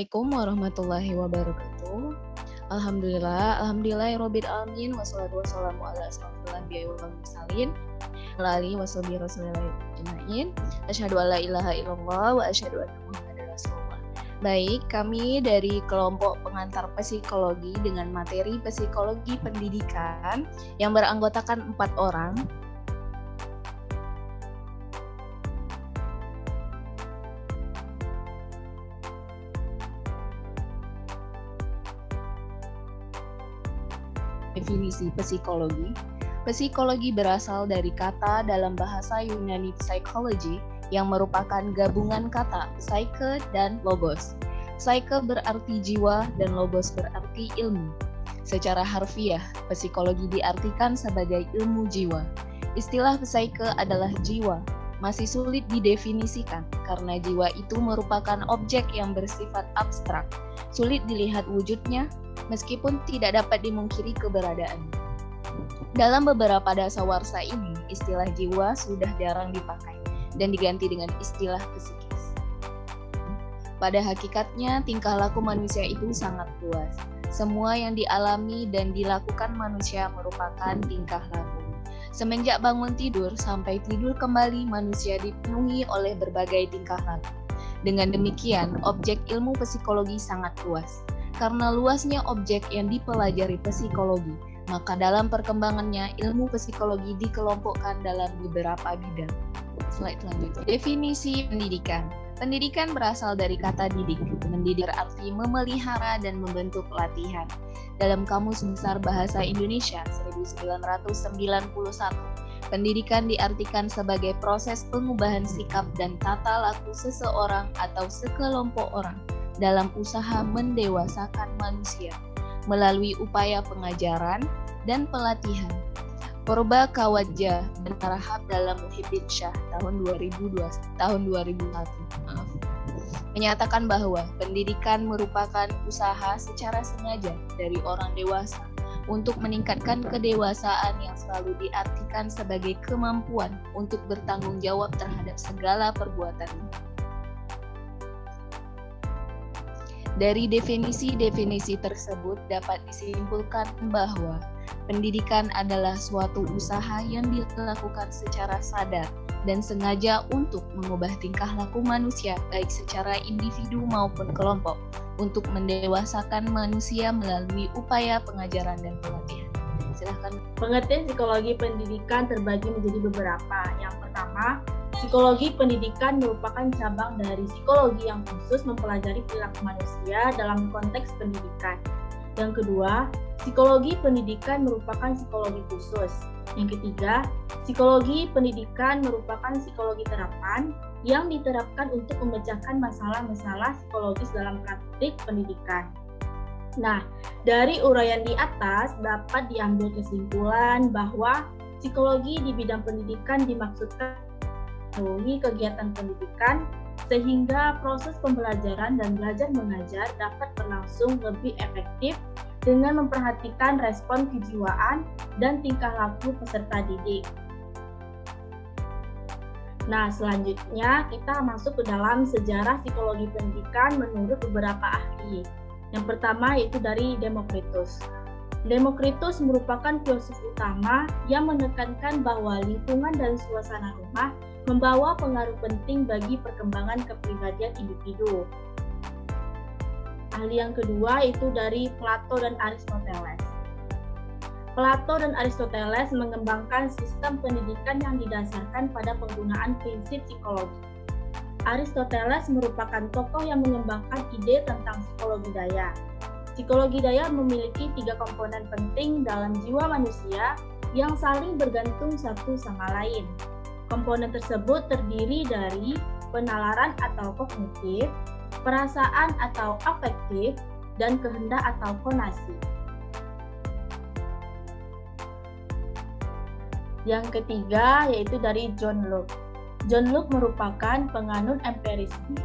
Assalamualaikum warahmatullahi wabarakatuh. Alhamdulillah, alhamdulillah robbil alamin wassalatu wassalamu ala asrofil anbiya'i wal mursalin ala alihi rasulillah ajmain. Asyhadu an la ilaha illallah wa asyhadu anna muhammadar rasulullah. Baik, kami dari kelompok pengantar psikologi dengan materi psikologi pendidikan yang beranggotakan empat orang definisi psikologi. Psikologi berasal dari kata dalam bahasa Yunani psychology yang merupakan gabungan kata psyche dan logos. Psyche berarti jiwa dan logos berarti ilmu. Secara harfiah, psikologi diartikan sebagai ilmu jiwa. Istilah psyche adalah jiwa, masih sulit didefinisikan karena jiwa itu merupakan objek yang bersifat abstrak, sulit dilihat wujudnya, meskipun tidak dapat dimungkiri keberadaannya. Dalam beberapa dasawarsa ini, istilah jiwa sudah jarang dipakai dan diganti dengan istilah psikis. Pada hakikatnya, tingkah laku manusia itu sangat luas. Semua yang dialami dan dilakukan manusia merupakan tingkah laku. Semenjak bangun tidur sampai tidur kembali, manusia dipenuhi oleh berbagai tingkah laku. Dengan demikian, objek ilmu psikologi sangat luas karena luasnya objek yang dipelajari psikologi, maka dalam perkembangannya ilmu psikologi dikelompokkan dalam beberapa bidang. Slide selanjutnya. Definisi pendidikan. Pendidikan berasal dari kata didik. Mendidik berarti memelihara dan membentuk latihan. Dalam Kamus Besar Bahasa Indonesia 1991, pendidikan diartikan sebagai proses pengubahan sikap dan tata laku seseorang atau sekelompok orang dalam usaha mendewasakan manusia melalui upaya pengajaran dan pelatihan. Purba Kawajah dan dalam Muhyiddin Syah tahun 2002 tahun 2001 maaf menyatakan bahwa pendidikan merupakan usaha secara sengaja dari orang dewasa untuk meningkatkan kedewasaan yang selalu diartikan sebagai kemampuan untuk bertanggung jawab terhadap segala perbuatannya. Dari definisi-definisi tersebut dapat disimpulkan bahwa pendidikan adalah suatu usaha yang dilakukan secara sadar dan sengaja untuk mengubah tingkah laku manusia baik secara individu maupun kelompok untuk mendewasakan manusia melalui upaya pengajaran dan pelatihan. Silahkan. Pengertian psikologi pendidikan terbagi menjadi beberapa. Yang pertama, Psikologi pendidikan merupakan cabang dari psikologi yang khusus mempelajari perilaku manusia dalam konteks pendidikan. Yang kedua, psikologi pendidikan merupakan psikologi khusus. Yang ketiga, psikologi pendidikan merupakan psikologi terapan yang diterapkan untuk memecahkan masalah-masalah psikologis dalam praktik pendidikan. Nah, dari uraian di atas dapat diambil kesimpulan bahwa psikologi di bidang pendidikan dimaksudkan memenuhi kegiatan pendidikan sehingga proses pembelajaran dan belajar mengajar dapat berlangsung lebih efektif dengan memperhatikan respon kejiwaan dan tingkah laku peserta didik. Nah, selanjutnya kita masuk ke dalam sejarah psikologi pendidikan menurut beberapa ahli. Yang pertama yaitu dari Demokritus. Demokritus merupakan filsuf utama yang menekankan bahwa lingkungan dan suasana rumah membawa pengaruh penting bagi perkembangan kepribadian individu. Ahli yang kedua itu dari Plato dan Aristoteles. Plato dan Aristoteles mengembangkan sistem pendidikan yang didasarkan pada penggunaan prinsip psikologi. Aristoteles merupakan tokoh yang mengembangkan ide tentang psikologi daya, Psikologi daya memiliki tiga komponen penting dalam jiwa manusia yang saling bergantung satu sama lain. Komponen tersebut terdiri dari penalaran atau kognitif, perasaan atau afektif, dan kehendak atau konasi. Yang ketiga yaitu dari John Locke. John Locke merupakan penganut empirisme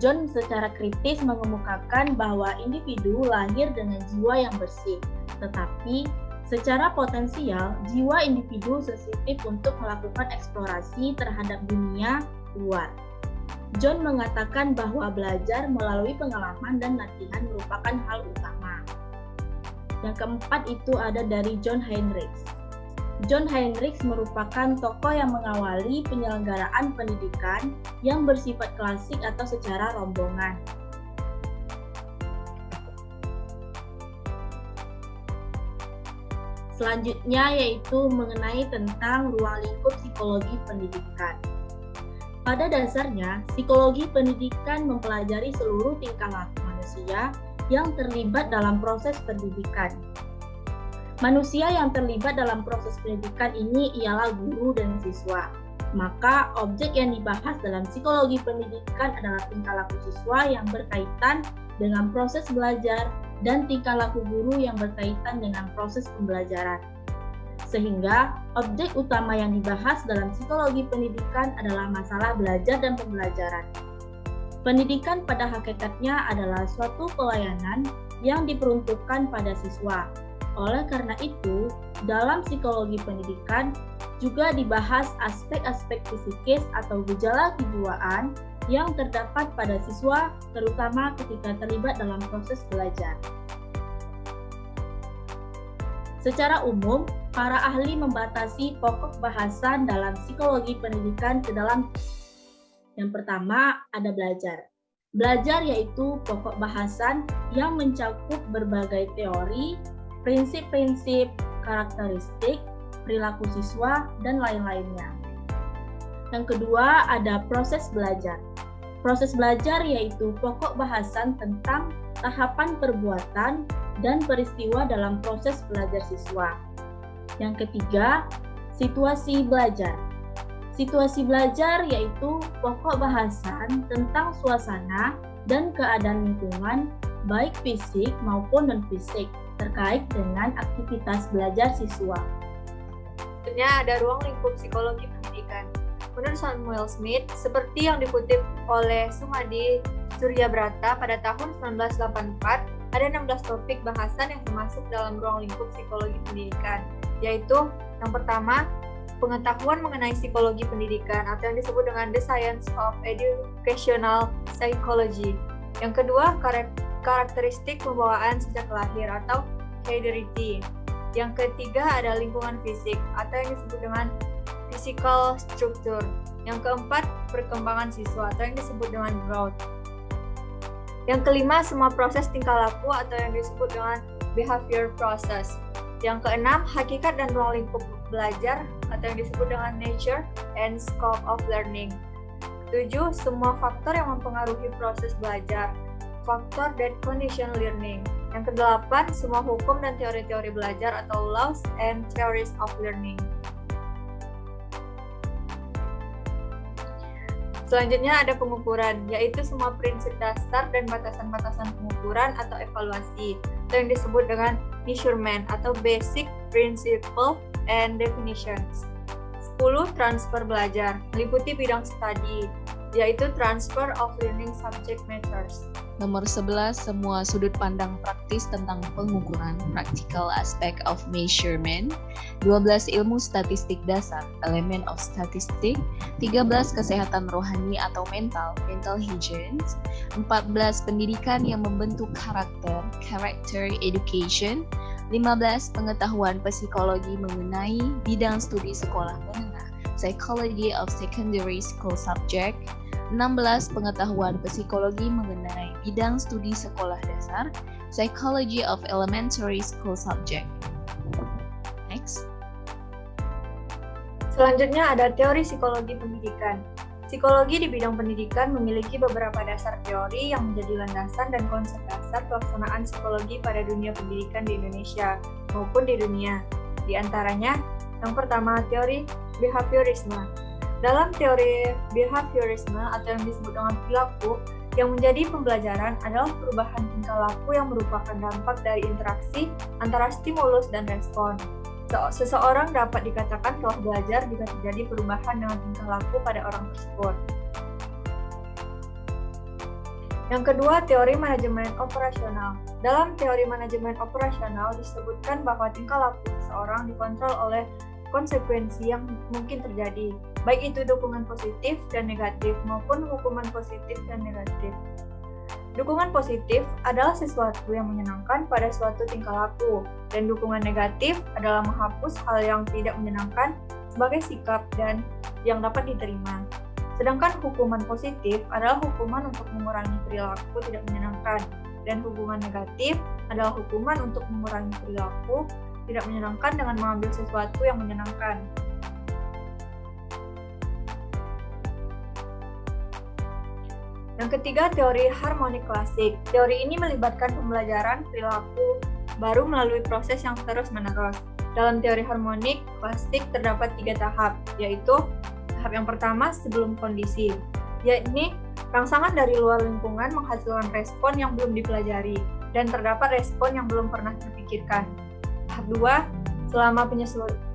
John secara kritis mengemukakan bahwa individu lahir dengan jiwa yang bersih, tetapi secara potensial jiwa individu sensitif untuk melakukan eksplorasi terhadap dunia luar. John mengatakan bahwa belajar melalui pengalaman dan latihan merupakan hal utama. Yang keempat itu ada dari John Heinrichs. John Heinrichs merupakan tokoh yang mengawali penyelenggaraan pendidikan yang bersifat klasik atau secara rombongan. Selanjutnya yaitu mengenai tentang ruang lingkup psikologi pendidikan. Pada dasarnya, psikologi pendidikan mempelajari seluruh tingkah laku manusia yang terlibat dalam proses pendidikan. Manusia yang terlibat dalam proses pendidikan ini ialah guru dan siswa. Maka objek yang dibahas dalam psikologi pendidikan adalah tingkah laku siswa yang berkaitan dengan proses belajar dan tingkah laku guru yang berkaitan dengan proses pembelajaran. Sehingga objek utama yang dibahas dalam psikologi pendidikan adalah masalah belajar dan pembelajaran. Pendidikan pada hakikatnya adalah suatu pelayanan yang diperuntukkan pada siswa. Oleh karena itu, dalam psikologi pendidikan juga dibahas aspek-aspek psikis atau gejala kejiwaan yang terdapat pada siswa, terutama ketika terlibat dalam proses belajar. Secara umum, para ahli membatasi pokok bahasan dalam psikologi pendidikan ke dalam yang pertama ada belajar. Belajar yaitu pokok bahasan yang mencakup berbagai teori, prinsip-prinsip, karakteristik, perilaku siswa, dan lain-lainnya. Yang kedua ada proses belajar. Proses belajar yaitu pokok bahasan tentang tahapan perbuatan dan peristiwa dalam proses belajar siswa. Yang ketiga, situasi belajar. Situasi belajar yaitu pokok bahasan tentang suasana dan keadaan lingkungan, baik fisik maupun non-fisik, terkait dengan aktivitas belajar siswa. Sebenarnya ada ruang lingkup psikologi pendidikan. Menurut Samuel Smith, seperti yang dikutip oleh Sumadi Surya Brata pada tahun 1984, ada 16 topik bahasan yang termasuk dalam ruang lingkup psikologi pendidikan, yaitu yang pertama, pengetahuan mengenai psikologi pendidikan atau yang disebut dengan The Science of Educational Psychology. Yang kedua, karakteristik pembawaan sejak lahir atau heredity. Yang ketiga ada lingkungan fisik atau yang disebut dengan physical structure. Yang keempat, perkembangan siswa atau yang disebut dengan growth. Yang kelima, semua proses tingkah laku atau yang disebut dengan behavior process. Yang keenam, hakikat dan ruang lingkup belajar atau yang disebut dengan nature and scope of learning. Tujuh, semua faktor yang mempengaruhi proses belajar. Faktor that condition learning. Yang kedelapan, semua hukum dan teori-teori belajar atau laws and theories of learning. Selanjutnya ada pengukuran, yaitu semua prinsip dasar dan batasan-batasan pengukuran atau evaluasi, atau yang disebut dengan measurement atau basic principle and definitions. 10. Transfer belajar, meliputi bidang studi, yaitu transfer of learning subject matters. Nomor 11, semua sudut pandang praktis tentang pengukuran, practical aspect of measurement. 12, ilmu statistik dasar, element of statistic. 13, kesehatan rohani atau mental, mental hygiene. 14, pendidikan yang membentuk karakter, character education. 15, pengetahuan psikologi mengenai bidang studi sekolah menengah, psychology of secondary school subject. 16 pengetahuan psikologi mengenai bidang studi sekolah dasar, Psychology of Elementary School Subject. Next. Selanjutnya ada teori psikologi pendidikan. Psikologi di bidang pendidikan memiliki beberapa dasar teori yang menjadi landasan dan konsep dasar pelaksanaan psikologi pada dunia pendidikan di Indonesia maupun di dunia. Di antaranya, yang pertama teori behaviorisme dalam teori behaviorisme atau yang disebut dengan perilaku, yang menjadi pembelajaran adalah perubahan tingkah laku yang merupakan dampak dari interaksi antara stimulus dan respon. Seseorang dapat dikatakan telah belajar jika terjadi perubahan dengan tingkah laku pada orang tersebut. Yang kedua, teori manajemen operasional. Dalam teori manajemen operasional disebutkan bahwa tingkah laku seseorang dikontrol oleh konsekuensi yang mungkin terjadi, baik itu dukungan positif dan negatif maupun hukuman positif dan negatif. Dukungan positif adalah sesuatu yang menyenangkan pada suatu tingkah laku, dan dukungan negatif adalah menghapus hal yang tidak menyenangkan sebagai sikap dan yang dapat diterima. Sedangkan hukuman positif adalah hukuman untuk mengurangi perilaku tidak menyenangkan, dan hukuman negatif adalah hukuman untuk mengurangi perilaku tidak menyenangkan dengan mengambil sesuatu yang menyenangkan. Yang ketiga, teori harmonik klasik. Teori ini melibatkan pembelajaran perilaku baru melalui proses yang terus-menerus. Dalam teori harmonik klasik terdapat tiga tahap, yaitu tahap yang pertama sebelum kondisi, yakni rangsangan dari luar lingkungan menghasilkan respon yang belum dipelajari, dan terdapat respon yang belum pernah terpikirkan. 2, selama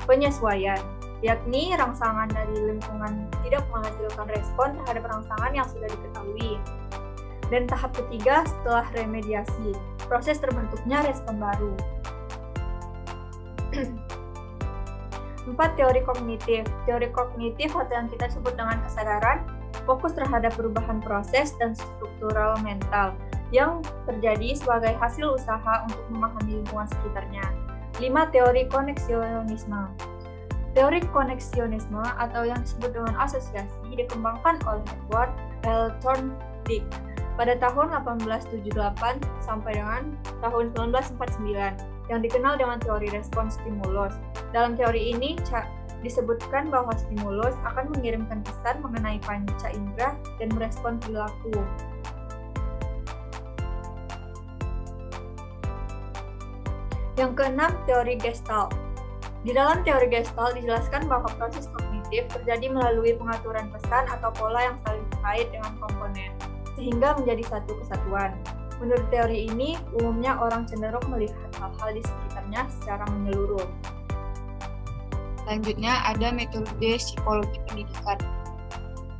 penyesuaian, yakni rangsangan dari lingkungan tidak menghasilkan respon terhadap rangsangan yang sudah diketahui. Dan tahap ketiga, setelah remediasi, proses terbentuknya respon baru. Empat teori kognitif. Teori kognitif atau yang kita sebut dengan kesadaran, fokus terhadap perubahan proses dan struktural mental yang terjadi sebagai hasil usaha untuk memahami lingkungan sekitarnya. 5. Teori koneksionisme Teori koneksionisme atau yang disebut dengan asosiasi dikembangkan oleh Edward L. Thorndike pada tahun 1878 sampai dengan tahun 1949 yang dikenal dengan teori respons stimulus. Dalam teori ini disebutkan bahwa stimulus akan mengirimkan pesan mengenai panca indera dan merespon perilaku. Yang keenam, teori Gestalt. Di dalam teori Gestalt dijelaskan bahwa proses kognitif terjadi melalui pengaturan pesan atau pola yang saling terkait dengan komponen, sehingga menjadi satu kesatuan. Menurut teori ini, umumnya orang cenderung melihat hal-hal di sekitarnya secara menyeluruh. Selanjutnya ada metode psikologi pendidikan.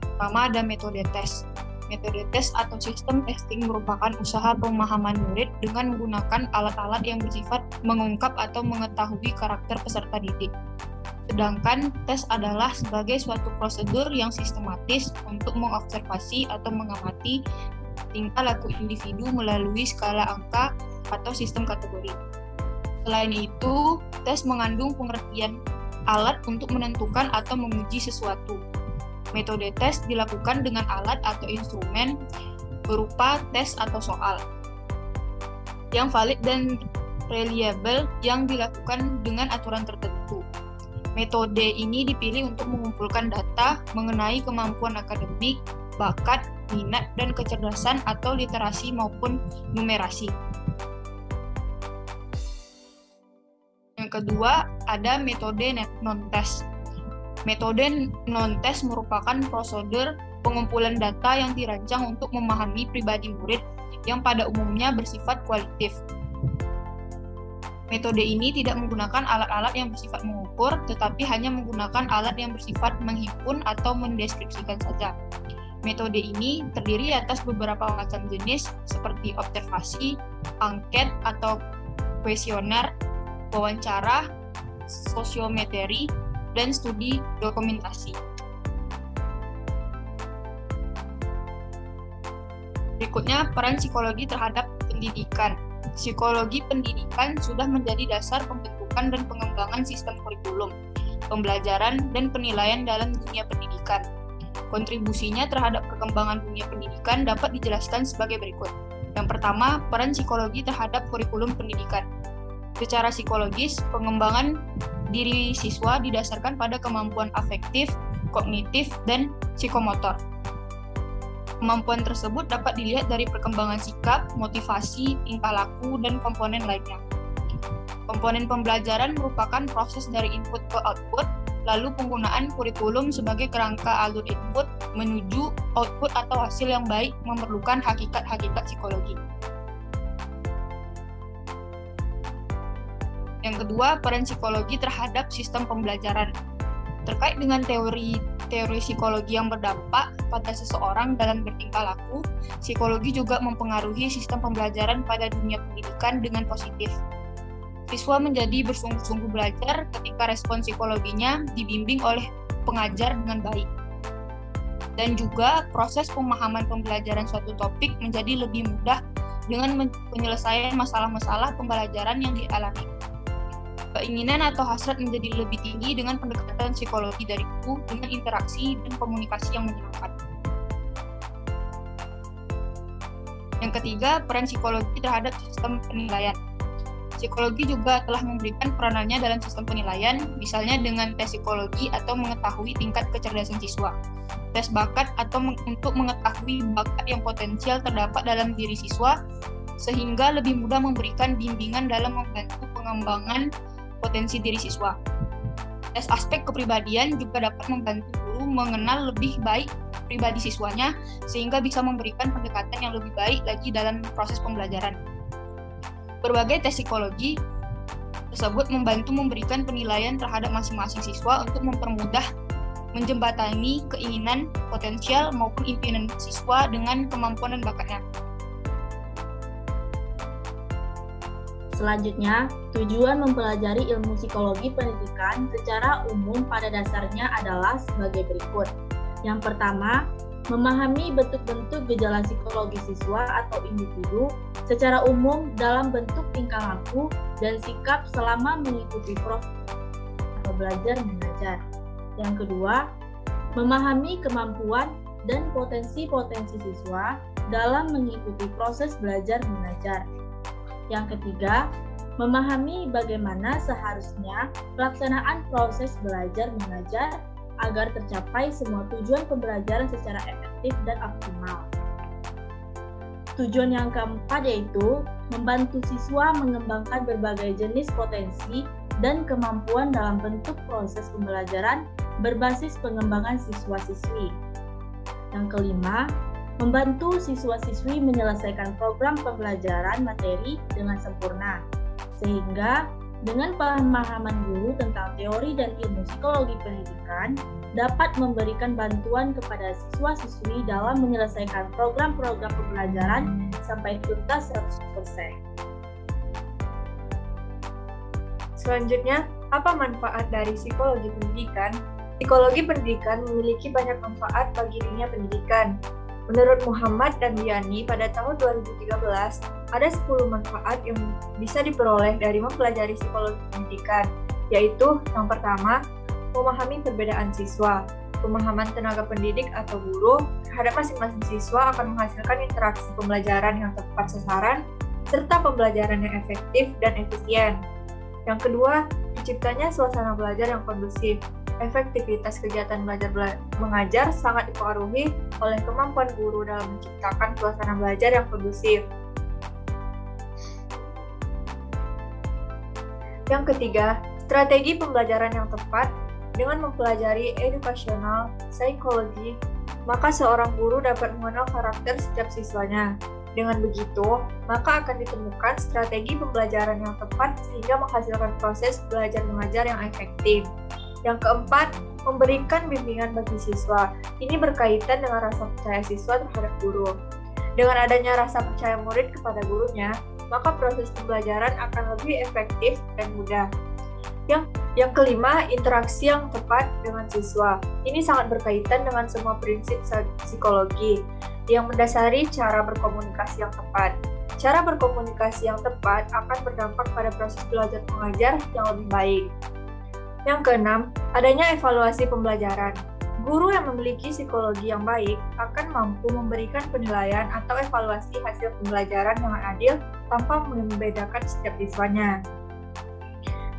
Pertama ada metode tes. Metode tes atau sistem testing merupakan usaha pemahaman murid dengan menggunakan alat-alat yang bersifat mengungkap atau mengetahui karakter peserta didik. Sedangkan tes adalah sebagai suatu prosedur yang sistematis untuk mengobservasi atau mengamati tingkah laku individu melalui skala angka atau sistem kategori. Selain itu, tes mengandung pengertian alat untuk menentukan atau menguji sesuatu, Metode tes dilakukan dengan alat atau instrumen berupa tes atau soal yang valid dan reliable yang dilakukan dengan aturan tertentu. Metode ini dipilih untuk mengumpulkan data mengenai kemampuan akademik, bakat, minat, dan kecerdasan atau literasi maupun numerasi. Yang kedua, ada metode non-test. Metode non-tes merupakan prosedur pengumpulan data yang dirancang untuk memahami pribadi murid yang pada umumnya bersifat kualitatif. Metode ini tidak menggunakan alat-alat yang bersifat mengukur, tetapi hanya menggunakan alat yang bersifat menghimpun atau mendeskripsikan saja. Metode ini terdiri atas beberapa macam jenis seperti observasi, angket atau kuesioner, wawancara, sosiometri, dan studi dokumentasi. Berikutnya, peran psikologi terhadap pendidikan. Psikologi pendidikan sudah menjadi dasar pembentukan dan pengembangan sistem kurikulum, pembelajaran, dan penilaian dalam dunia pendidikan. Kontribusinya terhadap perkembangan dunia pendidikan dapat dijelaskan sebagai berikut. Yang pertama, peran psikologi terhadap kurikulum pendidikan. Secara psikologis, pengembangan diri siswa didasarkan pada kemampuan afektif, kognitif, dan psikomotor. Kemampuan tersebut dapat dilihat dari perkembangan sikap, motivasi, tingkah laku, dan komponen lainnya. Komponen pembelajaran merupakan proses dari input ke output, lalu penggunaan kurikulum sebagai kerangka alur input menuju output atau hasil yang baik memerlukan hakikat-hakikat psikologi. Yang kedua, peran psikologi terhadap sistem pembelajaran. Terkait dengan teori teori psikologi yang berdampak pada seseorang dalam bertingkah laku, psikologi juga mempengaruhi sistem pembelajaran pada dunia pendidikan dengan positif. Siswa menjadi bersungguh-sungguh belajar ketika respon psikologinya dibimbing oleh pengajar dengan baik. Dan juga proses pemahaman pembelajaran suatu topik menjadi lebih mudah dengan penyelesaian masalah-masalah pembelajaran yang dialami. Keinginan atau hasrat menjadi lebih tinggi dengan pendekatan psikologi dari guru dengan interaksi dan komunikasi yang menyenangkan. Yang ketiga, peran psikologi terhadap sistem penilaian. Psikologi juga telah memberikan peranannya dalam sistem penilaian, misalnya dengan tes psikologi atau mengetahui tingkat kecerdasan siswa, tes bakat atau untuk mengetahui bakat yang potensial terdapat dalam diri siswa, sehingga lebih mudah memberikan bimbingan dalam membantu pengembangan potensi diri siswa. Tes aspek kepribadian juga dapat membantu guru mengenal lebih baik pribadi siswanya, sehingga bisa memberikan pendekatan yang lebih baik lagi dalam proses pembelajaran. Berbagai tes psikologi tersebut membantu memberikan penilaian terhadap masing-masing siswa untuk mempermudah menjembatani keinginan, potensial, maupun impian siswa dengan kemampuan dan bakatnya. Selanjutnya, tujuan mempelajari ilmu psikologi pendidikan secara umum pada dasarnya adalah sebagai berikut. Yang pertama, memahami bentuk-bentuk gejala psikologi siswa atau individu secara umum dalam bentuk tingkah laku dan sikap selama mengikuti proses atau belajar mengajar. Yang kedua, memahami kemampuan dan potensi-potensi siswa dalam mengikuti proses belajar mengajar. Yang ketiga, memahami bagaimana seharusnya pelaksanaan proses belajar mengajar agar tercapai semua tujuan pembelajaran secara efektif dan optimal. Tujuan yang keempat yaitu membantu siswa mengembangkan berbagai jenis potensi dan kemampuan dalam bentuk proses pembelajaran berbasis pengembangan siswa-siswi. Yang kelima, membantu siswa-siswi menyelesaikan program pembelajaran materi dengan sempurna, sehingga dengan pemahaman guru tentang teori dan ilmu psikologi pendidikan dapat memberikan bantuan kepada siswa-siswi dalam menyelesaikan program-program pembelajaran sampai tuntas 100%. Selanjutnya, apa manfaat dari psikologi pendidikan? Psikologi pendidikan memiliki banyak manfaat bagi dunia pendidikan, Menurut Muhammad dan Diani, pada tahun 2013, ada 10 manfaat yang bisa diperoleh dari mempelajari psikologi pendidikan, yaitu yang pertama, memahami perbedaan siswa. Pemahaman tenaga pendidik atau guru terhadap masing-masing siswa akan menghasilkan interaksi pembelajaran yang tepat sasaran, serta pembelajaran yang efektif dan efisien. Yang kedua, terciptanya suasana belajar yang kondusif efektivitas kegiatan belajar bela mengajar sangat dipengaruhi oleh kemampuan guru dalam menciptakan suasana belajar yang kondusif. Yang ketiga, strategi pembelajaran yang tepat dengan mempelajari edukasional psikologi, maka seorang guru dapat mengenal karakter setiap siswanya. Dengan begitu, maka akan ditemukan strategi pembelajaran yang tepat sehingga menghasilkan proses belajar mengajar yang efektif. Yang keempat, memberikan bimbingan bagi siswa. Ini berkaitan dengan rasa percaya siswa terhadap guru. Dengan adanya rasa percaya murid kepada gurunya, maka proses pembelajaran akan lebih efektif dan mudah. Yang yang kelima, interaksi yang tepat dengan siswa. Ini sangat berkaitan dengan semua prinsip psikologi yang mendasari cara berkomunikasi yang tepat. Cara berkomunikasi yang tepat akan berdampak pada proses belajar mengajar yang lebih baik. Yang keenam, adanya evaluasi pembelajaran. Guru yang memiliki psikologi yang baik akan mampu memberikan penilaian atau evaluasi hasil pembelajaran yang adil tanpa membedakan setiap siswanya.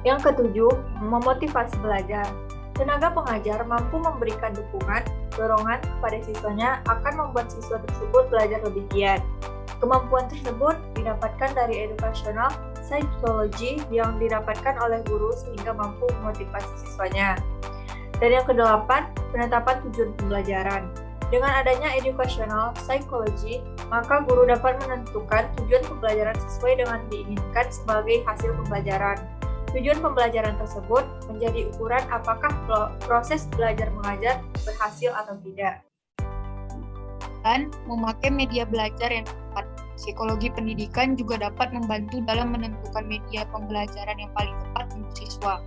Yang ketujuh, memotivasi belajar. Tenaga pengajar mampu memberikan dukungan, dorongan kepada siswanya akan membuat siswa tersebut belajar lebih giat. Kemampuan tersebut didapatkan dari edukasional psikologi yang didapatkan oleh guru sehingga mampu memotivasi siswanya. Dan yang kedelapan, penetapan tujuan pembelajaran. Dengan adanya educational psychology, maka guru dapat menentukan tujuan pembelajaran sesuai dengan diinginkan sebagai hasil pembelajaran. Tujuan pembelajaran tersebut menjadi ukuran apakah proses belajar mengajar berhasil atau tidak. Dan memakai media belajar yang tepat Psikologi pendidikan juga dapat membantu dalam menentukan media pembelajaran yang paling tepat untuk siswa.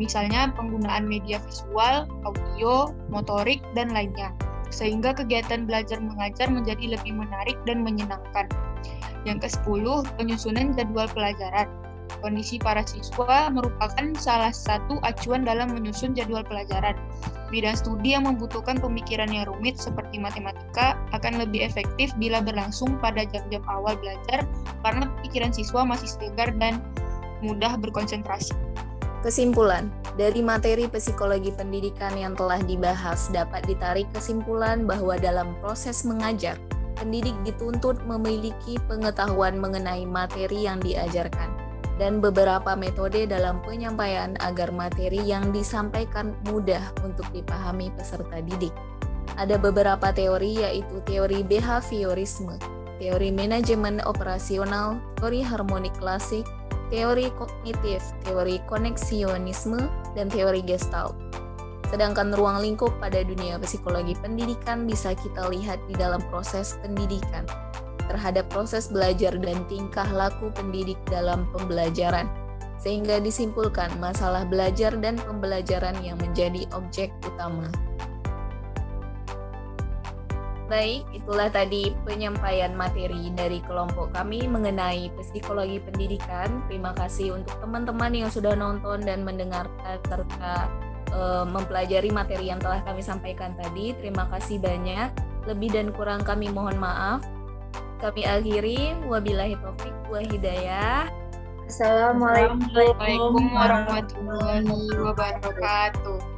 Misalnya penggunaan media visual, audio, motorik, dan lainnya. Sehingga kegiatan belajar mengajar menjadi lebih menarik dan menyenangkan. Yang ke-10, penyusunan jadwal pelajaran. Kondisi para siswa merupakan salah satu acuan dalam menyusun jadwal pelajaran. Bidang studi yang membutuhkan pemikiran yang rumit seperti matematika akan lebih efektif bila berlangsung pada jam-jam awal belajar karena pikiran siswa masih segar dan mudah berkonsentrasi. Kesimpulan, dari materi psikologi pendidikan yang telah dibahas dapat ditarik kesimpulan bahwa dalam proses mengajar, pendidik dituntut memiliki pengetahuan mengenai materi yang diajarkan dan beberapa metode dalam penyampaian agar materi yang disampaikan mudah untuk dipahami peserta didik. Ada beberapa teori yaitu teori behaviorisme, teori manajemen operasional, teori harmonik klasik, teori kognitif, teori koneksionisme, dan teori gestalt. Sedangkan ruang lingkup pada dunia psikologi pendidikan bisa kita lihat di dalam proses pendidikan, terhadap proses belajar dan tingkah laku pendidik dalam pembelajaran, sehingga disimpulkan masalah belajar dan pembelajaran yang menjadi objek utama. Baik, itulah tadi penyampaian materi dari kelompok kami mengenai psikologi pendidikan. Terima kasih untuk teman-teman yang sudah nonton dan mendengarkan serta e, mempelajari materi yang telah kami sampaikan tadi. Terima kasih banyak. Lebih dan kurang kami mohon maaf. Kami akhiri, wabillahi taufik wa hidayah. Assalamualaikum Assalamualaikum warahmatullahi wabarakatuh.